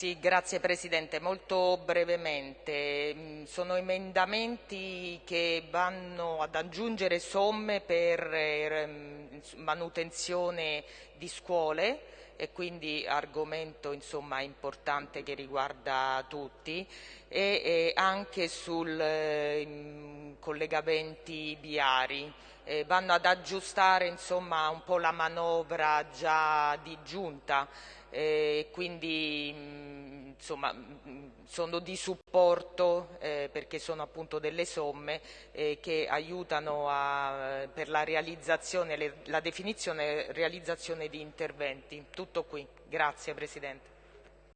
Sì, grazie Presidente. Molto brevemente, mm, sono emendamenti che vanno ad aggiungere somme per eh, manutenzione di scuole e quindi argomento insomma, importante che riguarda tutti e, anche sui eh, collegamenti viari. Eh, vanno ad aggiustare insomma, un po' la manovra già di giunta eh, quindi mh, insomma, mh, sono di supporto eh, perché sono appunto delle somme eh, che aiutano a, per la realizzazione, le, la definizione e realizzazione di interventi. Tutto qui. Grazie Presidente.